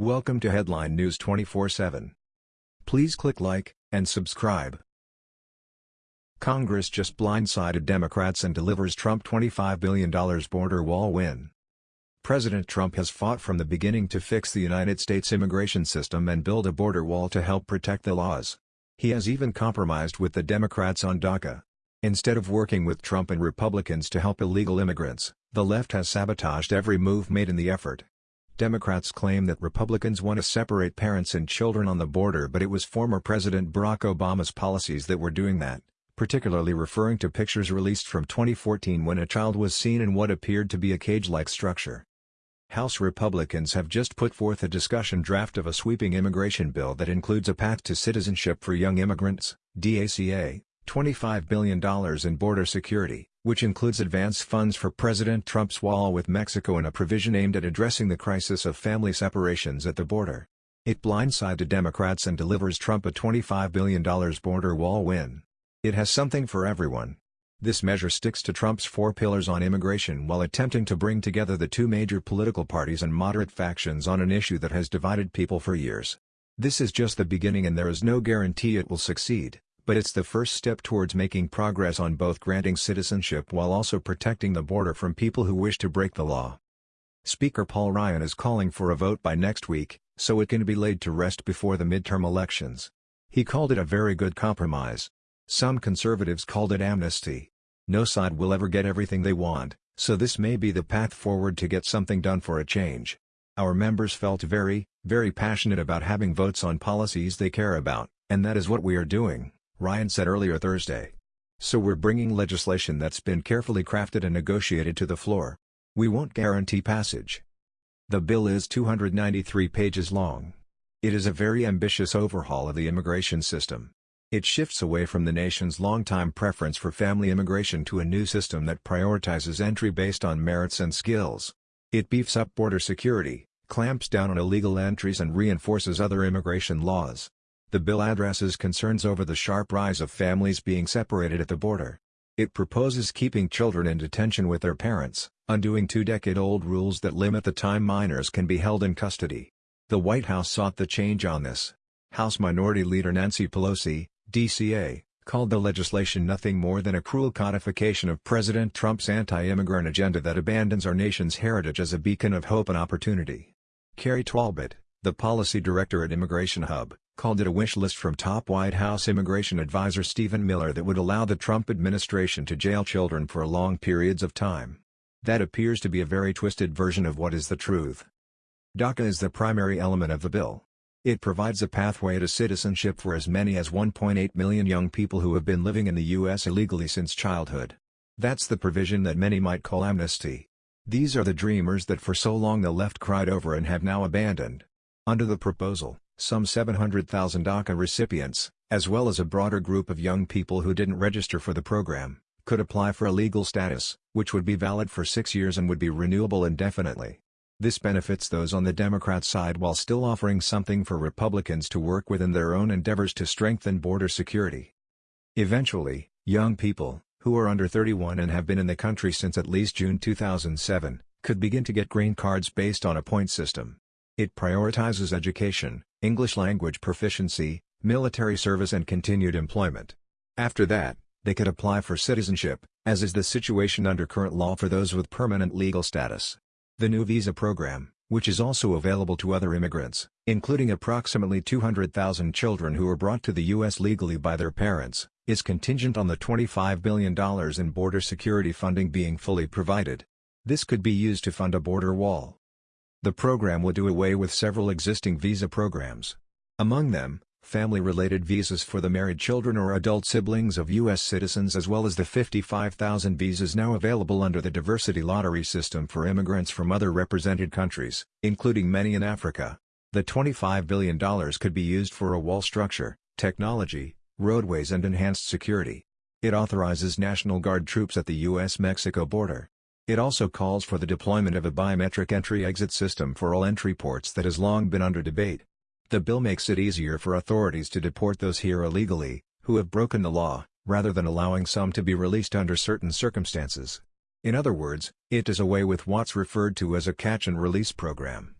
Welcome to Headline News 24/7. Please click like and subscribe. Congress just blindsided Democrats and delivers Trump $25 billion border wall win. President Trump has fought from the beginning to fix the United States immigration system and build a border wall to help protect the laws. He has even compromised with the Democrats on DACA. Instead of working with Trump and Republicans to help illegal immigrants, the left has sabotaged every move made in the effort. Democrats claim that Republicans want to separate parents and children on the border but it was former President Barack Obama's policies that were doing that, particularly referring to pictures released from 2014 when a child was seen in what appeared to be a cage-like structure. House Republicans have just put forth a discussion draft of a sweeping immigration bill that includes a path to citizenship for young immigrants, DACA, $25 billion in border security, which includes advance funds for President Trump's wall with Mexico and a provision aimed at addressing the crisis of family separations at the border. It blindsided Democrats and delivers Trump a $25 billion border wall win. It has something for everyone. This measure sticks to Trump's four pillars on immigration while attempting to bring together the two major political parties and moderate factions on an issue that has divided people for years. This is just the beginning and there is no guarantee it will succeed but it's the first step towards making progress on both granting citizenship while also protecting the border from people who wish to break the law. Speaker Paul Ryan is calling for a vote by next week, so it can be laid to rest before the midterm elections. He called it a very good compromise. Some conservatives called it amnesty. No side will ever get everything they want, so this may be the path forward to get something done for a change. Our members felt very, very passionate about having votes on policies they care about, and that is what we are doing. Ryan said earlier Thursday. So we're bringing legislation that's been carefully crafted and negotiated to the floor. We won't guarantee passage. The bill is 293 pages long. It is a very ambitious overhaul of the immigration system. It shifts away from the nation's longtime preference for family immigration to a new system that prioritizes entry based on merits and skills. It beefs up border security, clamps down on illegal entries and reinforces other immigration laws. The bill addresses concerns over the sharp rise of families being separated at the border. It proposes keeping children in detention with their parents, undoing two-decade-old rules that limit the time minors can be held in custody. The White House sought the change on this. House Minority Leader Nancy Pelosi, DCA, called the legislation nothing more than a cruel codification of President Trump's anti-immigrant agenda that abandons our nation's heritage as a beacon of hope and opportunity. Kerri Talbot, the policy director at Immigration Hub, called it a wish list from top White House immigration advisor Stephen Miller that would allow the Trump administration to jail children for long periods of time. That appears to be a very twisted version of what is the truth. DACA is the primary element of the bill. It provides a pathway to citizenship for as many as 1.8 million young people who have been living in the U.S. illegally since childhood. That's the provision that many might call amnesty. These are the dreamers that for so long the left cried over and have now abandoned. Under the proposal, some 700,000 DACA recipients, as well as a broader group of young people who didn't register for the program, could apply for a legal status, which would be valid for six years and would be renewable indefinitely. This benefits those on the Democrat side while still offering something for Republicans to work with in their own endeavors to strengthen border security. Eventually, young people, who are under 31 and have been in the country since at least June 2007, could begin to get green cards based on a point system. It prioritizes education, English language proficiency, military service and continued employment. After that, they could apply for citizenship, as is the situation under current law for those with permanent legal status. The new visa program, which is also available to other immigrants, including approximately 200,000 children who were brought to the U.S. legally by their parents, is contingent on the $25 billion in border security funding being fully provided. This could be used to fund a border wall. The program will do away with several existing visa programs. Among them, family-related visas for the married children or adult siblings of U.S. citizens as well as the 55,000 visas now available under the diversity lottery system for immigrants from other represented countries, including many in Africa. The $25 billion could be used for a wall structure, technology, roadways and enhanced security. It authorizes National Guard troops at the U.S.-Mexico border. It also calls for the deployment of a biometric entry-exit system for all entry ports that has long been under debate. The bill makes it easier for authorities to deport those here illegally, who have broken the law, rather than allowing some to be released under certain circumstances. In other words, it does away with what's referred to as a catch-and-release program.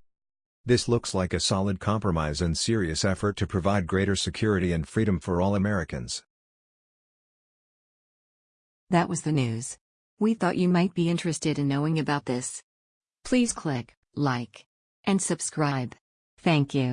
This looks like a solid compromise and serious effort to provide greater security and freedom for all Americans. That was the news. We thought you might be interested in knowing about this. Please click like and subscribe. Thank you.